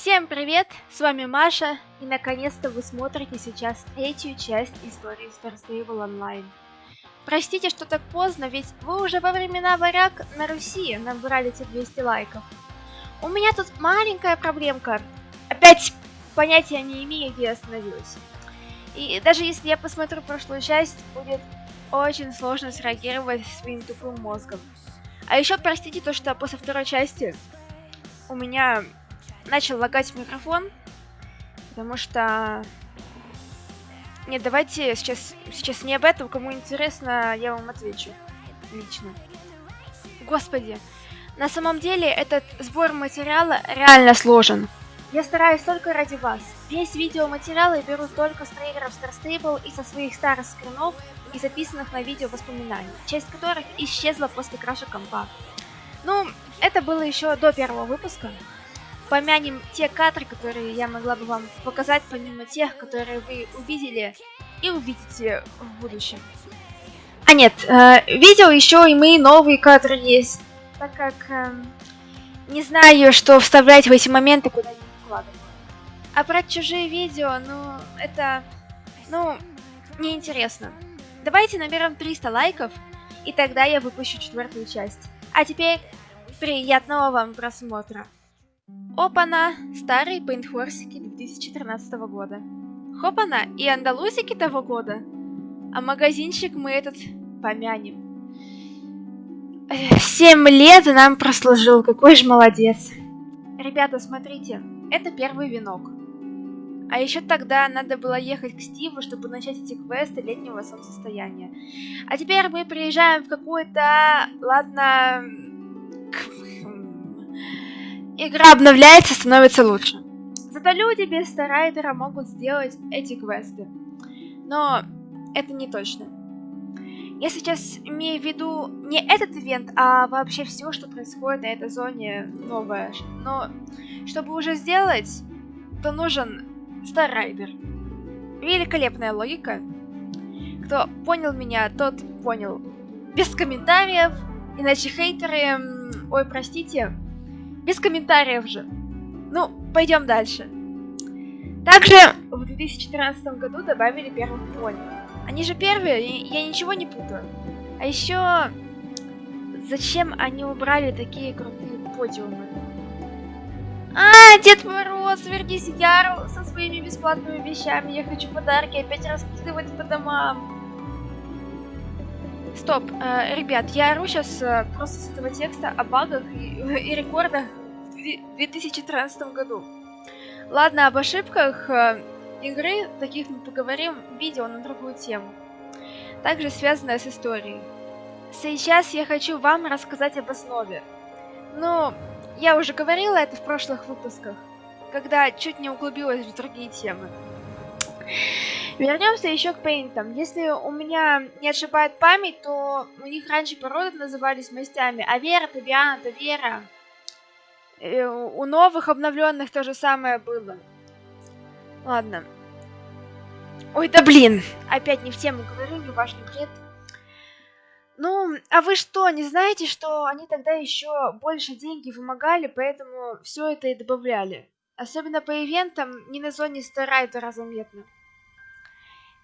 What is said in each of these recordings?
Всем привет, с вами Маша, и наконец-то вы смотрите сейчас третью часть истории Star Stable Online. Простите, что так поздно, ведь вы уже во времена варяг на Руси набрали те 200 лайков. У меня тут маленькая проблемка. Опять понятия не имею, где я остановилась. И даже если я посмотрю прошлую часть, будет очень сложно среагировать своим тупым мозгом. А еще простите то, что после второй части у меня начал лагать микрофон, потому что... Нет, давайте сейчас, сейчас не об этом, кому интересно, я вам отвечу лично. Господи, на самом деле этот сбор материала реально сложен. Я стараюсь только ради вас. Весь видеоматериал я беру только с трейлеров Star Stable и со своих старых скринов и записанных на видео воспоминаний, часть которых исчезла после краша компа. Ну, это было еще до первого выпуска, помянем те кадры, которые я могла бы вам показать, помимо тех, которые вы увидели и увидите в будущем. А нет, э, видео еще и мои новые кадры есть, так как э, не знаю, что вставлять в эти моменты, куда не вкладываю. А про чужие видео, ну, это, ну, неинтересно. Давайте наберем 300 лайков, и тогда я выпущу четвертую часть. А теперь приятного вам просмотра. Опана! Старые пейнтхорсики 2013 года. Хопана! И андалузики того года. А магазинчик мы этот помянем. Семь лет нам прослужил, какой же молодец. Ребята, смотрите, это первый венок. А еще тогда надо было ехать к Стиву, чтобы начать эти квесты летнего солнцестояния. А теперь мы приезжаем в какую-то... Ладно игра обновляется, становится лучше. Зато люди без Старайдера могут сделать эти квесты. Но это не точно. Я сейчас имею в виду не этот ивент, а вообще все, что происходит на этой зоне новое. Но чтобы уже сделать, то нужен Старайдер. Великолепная логика. Кто понял меня, тот понял. Без комментариев, иначе хейтеры... Ой, простите, без комментариев же. Ну, пойдем дальше. Также в 2014 году добавили первых пони. Они же первые, я ничего не путаю. А еще, зачем они убрали такие крутые подиумы? А, Дед Мороз, вернись Яру со своими бесплатными вещами. Я хочу подарки опять раскидывать по домам. Стоп, э, ребят, я ору сейчас э, просто с этого текста о багах и, и рекордах в 2013 году. Ладно, об ошибках э, игры, таких мы поговорим в видео на другую тему, также связанная с историей. Сейчас я хочу вам рассказать об основе. Ну, я уже говорила это в прошлых выпусках, когда чуть не углубилась в другие темы. Вернемся еще к пейнтам. Если у меня не ошибает память, то у них раньше породы назывались мастями. Авера, Табиана, Тавера. Э, у новых обновленных то же самое было. Ладно. Ой, да блин! Опять не в тему говорю, не важный бред. Ну, а вы что, не знаете, что они тогда еще больше деньги вымогали, поэтому все это и добавляли? Особенно по ивентам не на зоне Старайдера заметно.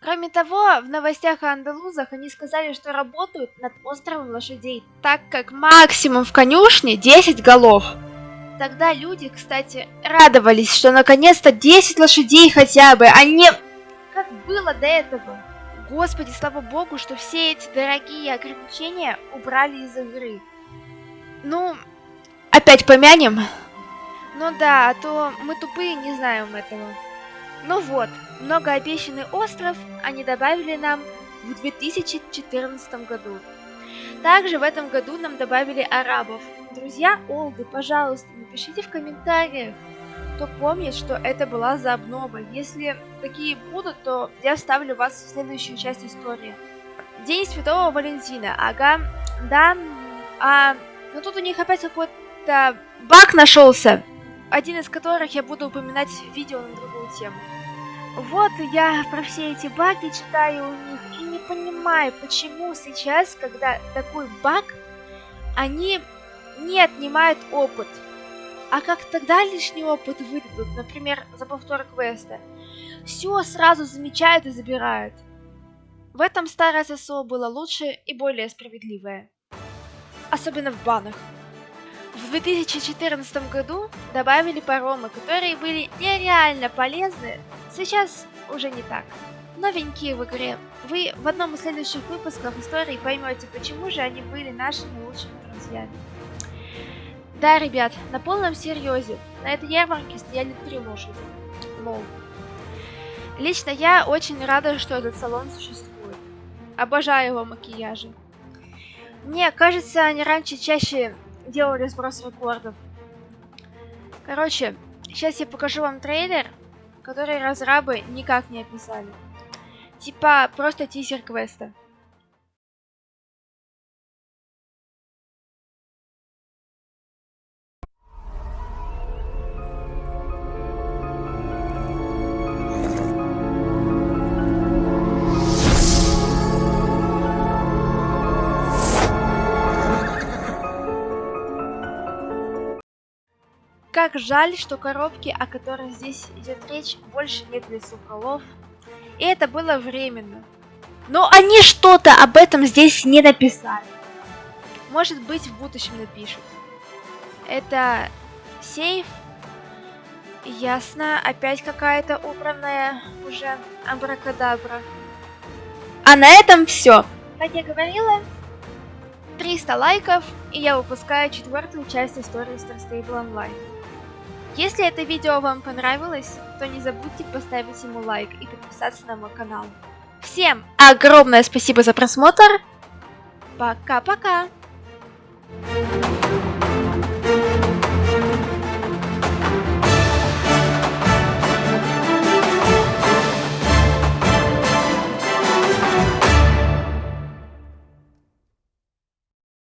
Кроме того, в новостях о андалузах они сказали, что работают над островом лошадей, так как максимум в конюшне 10 голов. Тогда люди, кстати, радовались, что наконец-то 10 лошадей хотя бы, а не как было до этого. Господи, слава богу, что все эти дорогие ограничения убрали из игры. Ну, опять помянем? Ну да, а то мы тупые не знаем этого. Ну вот, многообещанный остров они добавили нам в 2014 году. Также в этом году нам добавили арабов. Друзья Олды, пожалуйста, напишите в комментариях, кто помнит, что это была за обнова. Если такие будут, то я вставлю вас в следующую часть истории. День Святого Валентина. Ага, да. А, ну тут у них опять какой-то баг нашелся, один из которых я буду упоминать в видео на другую тему. Вот я про все эти баги читаю у них и не понимаю, почему сейчас, когда такой баг, они не отнимают опыт, А как тогда лишний опыт выдадут, например, за повтор квеста? Все сразу замечают и забирают. В этом старое ССО было лучше и более справедливое. Особенно в банах. В 2014 году добавили паромы, которые были нереально полезны, сейчас уже не так. Новенькие в игре. Вы в одном из следующих выпусков истории поймете, почему же они были нашими лучшими друзьями. Да, ребят, на полном серьезе, на этой ярмарке стояли три лошади. Лол. Лично я очень рада, что этот салон существует. Обожаю его макияжи. Мне кажется, они раньше чаще делали сброс рекордов. Короче, сейчас я покажу вам трейлер, который разрабы никак не описали. Типа просто тизер квеста. Как жаль, что коробки, о которых здесь идет речь, больше нет лесоуколов. И это было временно. Но они что-то об этом здесь не написали. Может быть, в будущем напишут. Это сейф. Ясно, опять какая-то убранная уже абракадабра. А на этом все. Как я говорила, 300 лайков, и я выпускаю четвертую часть истории Star Stable Online. Если это видео вам понравилось, то не забудьте поставить ему лайк и подписаться на мой канал. Всем огромное спасибо за просмотр. Пока-пока.